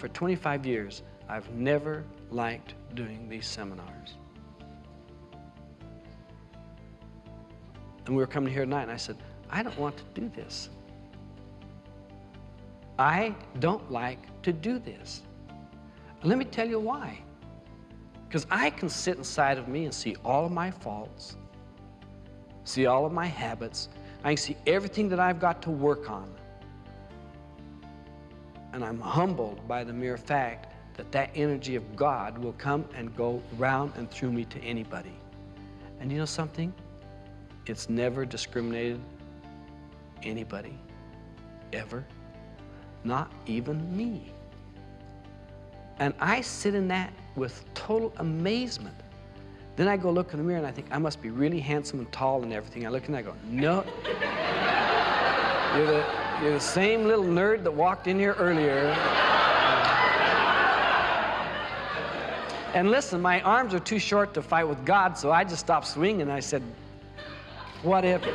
for 25 years, I've never liked doing these seminars. And we were coming here tonight, and I said, I don't want to do this. I don't like to do this. let me tell you why. Because I can sit inside of me and see all of my faults, see all of my habits. I can see everything that I've got to work on. And I'm humbled by the mere fact that that energy of God will come and go round and through me to anybody. And you know something? It's never discriminated anybody, ever, not even me. And I sit in that with total amazement. Then I go look in the mirror and I think, I must be really handsome and tall and everything. I look and I go, no. you're, the, you're the same little nerd that walked in here earlier. And listen, my arms are too short to fight with God, so I just stopped swinging. I said, whatever.